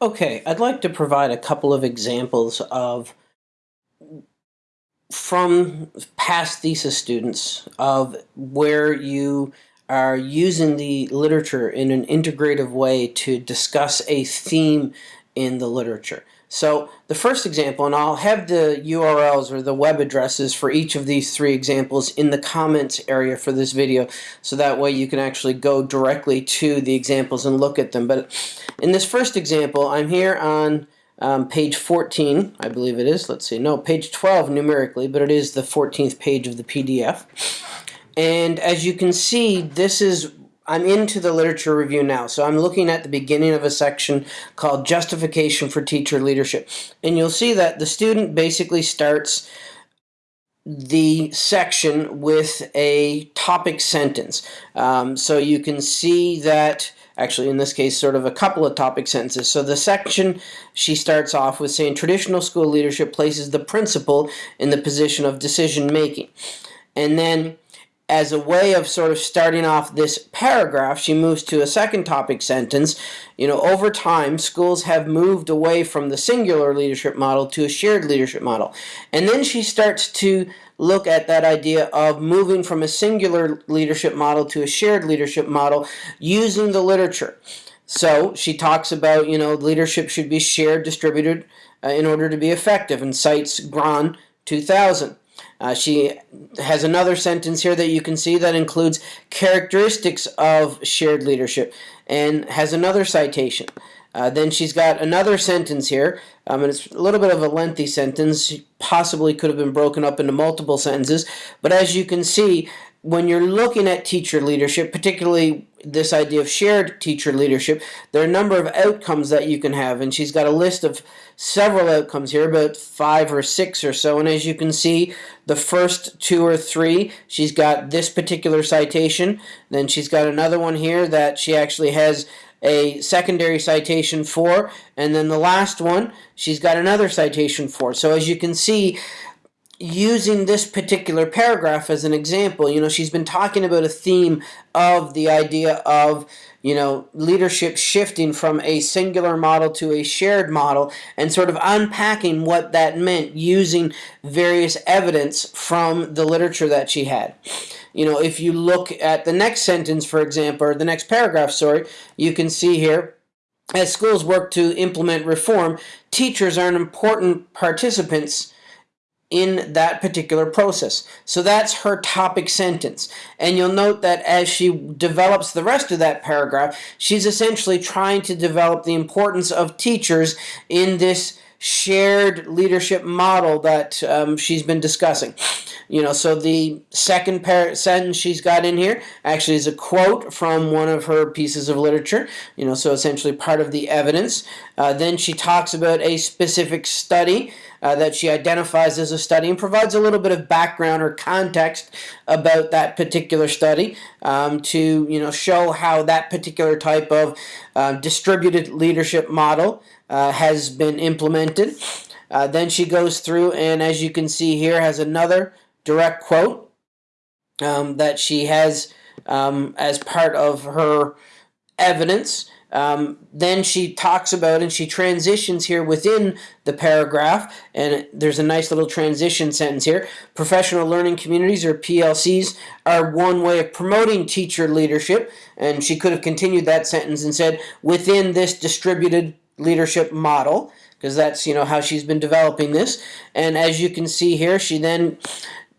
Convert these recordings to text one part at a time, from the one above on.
Okay, I'd like to provide a couple of examples of from past thesis students of where you are using the literature in an integrative way to discuss a theme in the literature. So the first example, and I'll have the URLs or the web addresses for each of these three examples in the comments area for this video, so that way you can actually go directly to the examples and look at them. But in this first example, I'm here on um, page 14, I believe it is. Let's see, no, page 12 numerically, but it is the 14th page of the PDF. And as you can see, this is I'm into the literature review now. So I'm looking at the beginning of a section called Justification for Teacher Leadership. And you'll see that the student basically starts the section with a topic sentence. Um, so you can see that actually in this case sort of a couple of topic sentences. So the section she starts off with saying traditional school leadership places the principal in the position of decision making. And then as a way of sort of starting off this paragraph, she moves to a second topic sentence. You know, over time, schools have moved away from the singular leadership model to a shared leadership model. And then she starts to look at that idea of moving from a singular leadership model to a shared leadership model using the literature. So she talks about, you know, leadership should be shared, distributed uh, in order to be effective, and cites Gran 2000. Uh, she has another sentence here that you can see that includes characteristics of shared leadership and has another citation. Uh, then she's got another sentence here, um, and it's a little bit of a lengthy sentence, possibly could have been broken up into multiple sentences, but as you can see, when you're looking at teacher leadership, particularly this idea of shared teacher leadership, there are a number of outcomes that you can have, and she's got a list of several outcomes here, about five or six or so, and as you can see, the first two or three, she's got this particular citation, then she's got another one here that she actually has a secondary citation for, and then the last one, she's got another citation for. So as you can see, using this particular paragraph as an example, you know, she's been talking about a theme of the idea of, you know, leadership shifting from a singular model to a shared model and sort of unpacking what that meant using various evidence from the literature that she had. You know, if you look at the next sentence, for example, or the next paragraph, sorry, you can see here, as schools work to implement reform, teachers are an important participants in that particular process. So that's her topic sentence. And you'll note that as she develops the rest of that paragraph, she's essentially trying to develop the importance of teachers in this shared leadership model that um, she's been discussing. You know, so the second sentence she's got in here actually is a quote from one of her pieces of literature, you know, so essentially part of the evidence. Uh, then she talks about a specific study uh, that she identifies as a study and provides a little bit of background or context about that particular study um, to, you know, show how that particular type of uh, distributed leadership model uh, has been implemented. Uh, then she goes through and as you can see here has another direct quote um, that she has um, as part of her evidence. Um, then she talks about and she transitions here within the paragraph. And there's a nice little transition sentence here. Professional learning communities or PLCs are one way of promoting teacher leadership. And she could have continued that sentence and said within this distributed leadership model because that's you know how she's been developing this. And as you can see here she then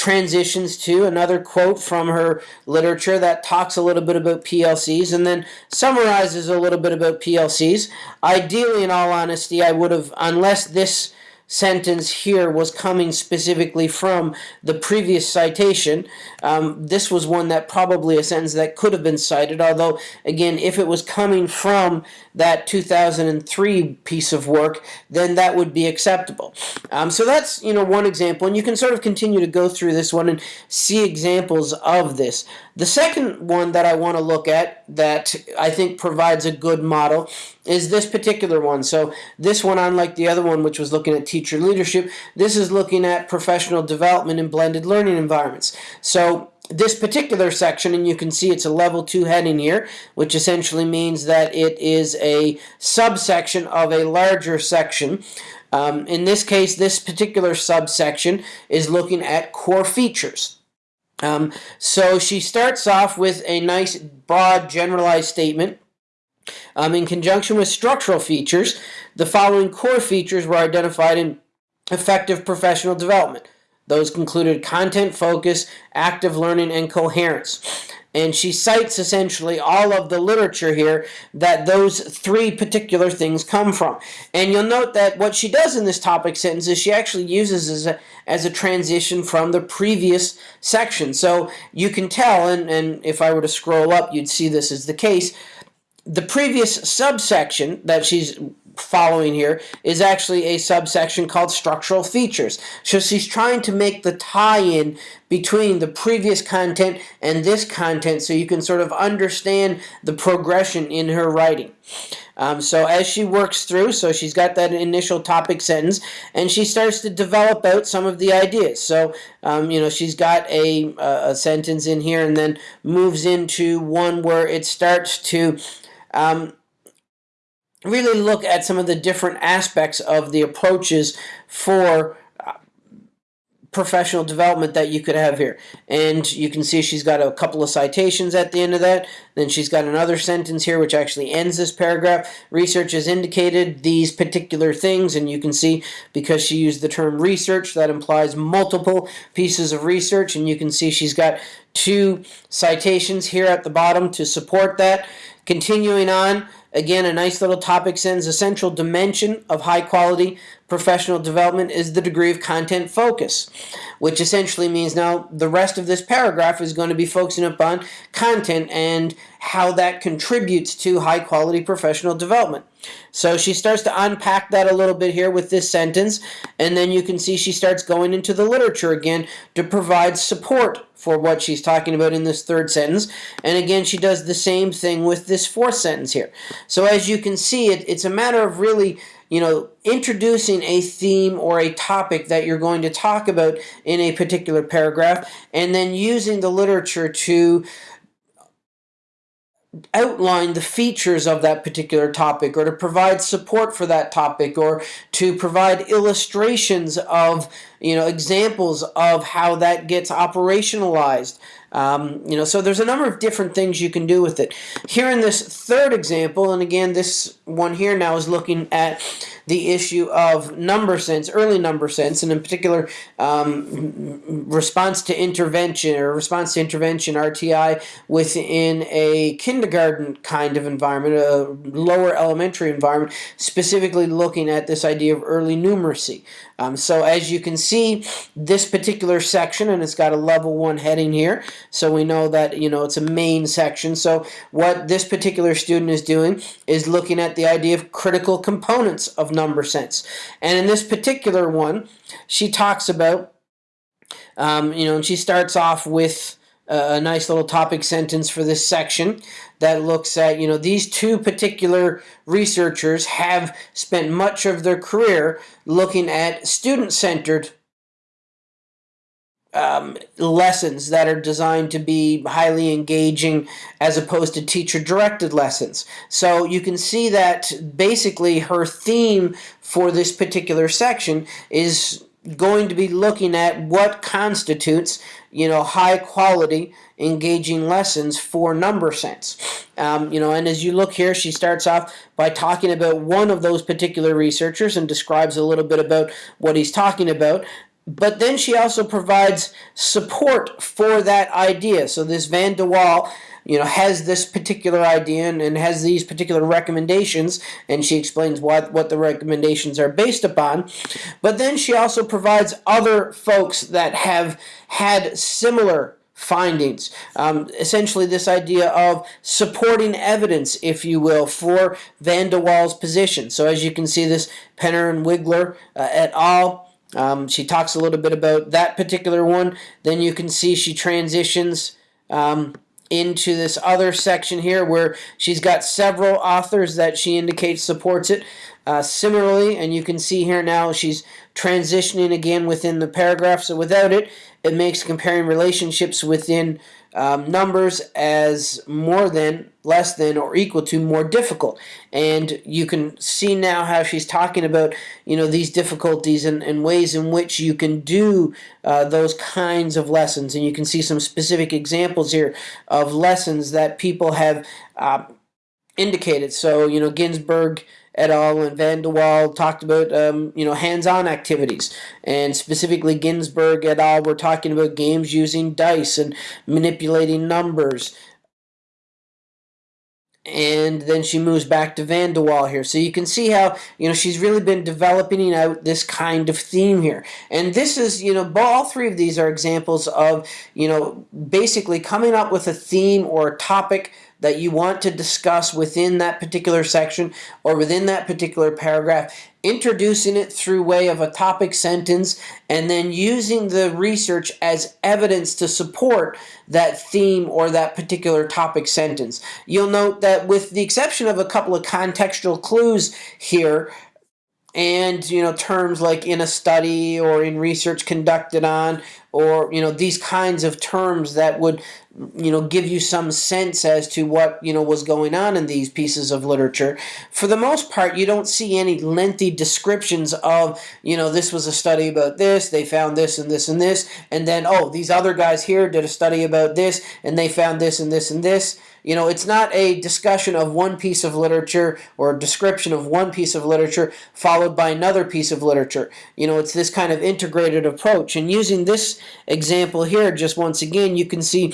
transitions to another quote from her literature that talks a little bit about PLCs and then summarizes a little bit about PLCs. Ideally, in all honesty, I would have, unless this sentence here was coming specifically from the previous citation. Um, this was one that probably a sentence that could have been cited, although, again, if it was coming from that 2003 piece of work, then that would be acceptable. Um, so that's, you know, one example, and you can sort of continue to go through this one and see examples of this. The second one that I want to look at that I think provides a good model is this particular one. So this one, unlike the other one, which was looking at teacher leadership, this is looking at professional development in blended learning environments. So this particular section, and you can see it's a level two heading here, which essentially means that it is a subsection of a larger section. Um, in this case, this particular subsection is looking at core features. Um, so she starts off with a nice, broad, generalized statement. Um, in conjunction with structural features, the following core features were identified in effective professional development. Those included content focus, active learning, and coherence. And she cites essentially all of the literature here that those three particular things come from. And you'll note that what she does in this topic sentence is she actually uses as a, as a transition from the previous section. So you can tell, and, and if I were to scroll up, you'd see this is the case. The previous subsection that she's following here is actually a subsection called structural features. So she's trying to make the tie-in between the previous content and this content so you can sort of understand the progression in her writing. Um, so as she works through, so she's got that initial topic sentence, and she starts to develop out some of the ideas. So, um, you know, she's got a, a sentence in here and then moves into one where it starts to um, really look at some of the different aspects of the approaches for uh, professional development that you could have here. And you can see she's got a couple of citations at the end of that. Then she's got another sentence here which actually ends this paragraph. Research has indicated these particular things and you can see because she used the term research that implies multiple pieces of research and you can see she's got two citations here at the bottom to support that. Continuing on, Again, a nice little topic sentence. Central dimension of high quality professional development is the degree of content focus, which essentially means now the rest of this paragraph is going to be focusing upon content and how that contributes to high quality professional development. So she starts to unpack that a little bit here with this sentence, and then you can see she starts going into the literature again to provide support for what she's talking about in this third sentence. And again, she does the same thing with this fourth sentence here. So as you can see, it, it's a matter of really you know, introducing a theme or a topic that you're going to talk about in a particular paragraph, and then using the literature to outline the features of that particular topic or to provide support for that topic or to provide illustrations of you know examples of how that gets operationalized um, you know, so there's a number of different things you can do with it. Here in this third example, and again, this one here now is looking at the issue of number sense, early number sense, and in particular, um, response to intervention or response to intervention, RTI, within a kindergarten kind of environment, a lower elementary environment, specifically looking at this idea of early numeracy. Um, so as you can see, this particular section, and it's got a level one heading here, so we know that, you know, it's a main section. So what this particular student is doing is looking at the idea of critical components of number sense. And in this particular one, she talks about, um, you know, and she starts off with a nice little topic sentence for this section that looks at, you know, these two particular researchers have spent much of their career looking at student-centered um, lessons that are designed to be highly engaging as opposed to teacher-directed lessons. So you can see that basically her theme for this particular section is going to be looking at what constitutes, you know, high quality engaging lessons for number sense. Um, you know, and as you look here, she starts off by talking about one of those particular researchers and describes a little bit about what he's talking about. But then she also provides support for that idea. So this Van de Waal you know, has this particular idea and, and, has these particular recommendations, and she explains what, what the recommendations are based upon. But then she also provides other folks that have had similar findings. Um, essentially, this idea of supporting evidence, if you will, for Van de Waal's position. So as you can see, this Penner and Wiggler uh, et al., um, she talks a little bit about that particular one. Then you can see she transitions um, into this other section here where she's got several authors that she indicates supports it. Uh, similarly, and you can see here now she's transitioning again within the paragraph. So without it, it makes comparing relationships within um, numbers as more than, less than, or equal to more difficult. And you can see now how she's talking about, you know, these difficulties and, and ways in which you can do uh, those kinds of lessons. And you can see some specific examples here of lessons that people have uh, indicated. So, you know, Ginsburg et al. and Van de Waal talked about um, you know hands-on activities, and specifically Ginsburg et al. were talking about games using dice and manipulating numbers. And then she moves back to Van de Waal here. So you can see how, you know, she's really been developing out this kind of theme here. And this is, you know, all three of these are examples of, you know, basically coming up with a theme or a topic that you want to discuss within that particular section or within that particular paragraph, introducing it through way of a topic sentence, and then using the research as evidence to support that theme or that particular topic sentence. You'll note that with the exception of a couple of contextual clues here, and you know terms like in a study or in research conducted on or you know these kinds of terms that would you know give you some sense as to what you know was going on in these pieces of literature. For the most part you don't see any lengthy descriptions of you know this was a study about this they found this and this and this and then oh these other guys here did a study about this and they found this and this and this you know, it's not a discussion of one piece of literature or a description of one piece of literature followed by another piece of literature. You know, it's this kind of integrated approach. And using this example here, just once again, you can see,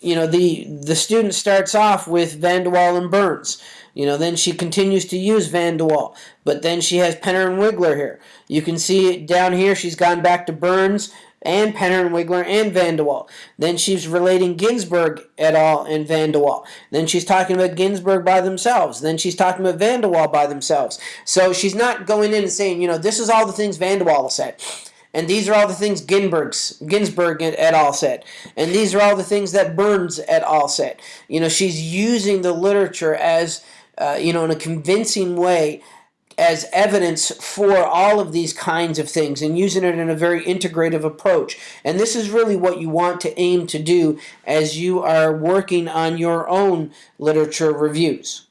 you know, the, the student starts off with Van de Waal and Burns. You know, then she continues to use Van de Waal. But then she has Penner and Wiggler here. You can see down here she's gone back to Burns and Penner and Wigler and Van de Waal. Then she's relating Ginsburg et al. and Van de Waal. Then she's talking about Ginsburg by themselves. Then she's talking about Van de Waal by themselves. So she's not going in and saying, you know, this is all the things Van de Waal said. And these are all the things Ginsburg's, Ginsburg et al. said. And these are all the things that Burns et al. said. You know, she's using the literature as, uh, you know, in a convincing way as evidence for all of these kinds of things and using it in a very integrative approach. And this is really what you want to aim to do as you are working on your own literature reviews.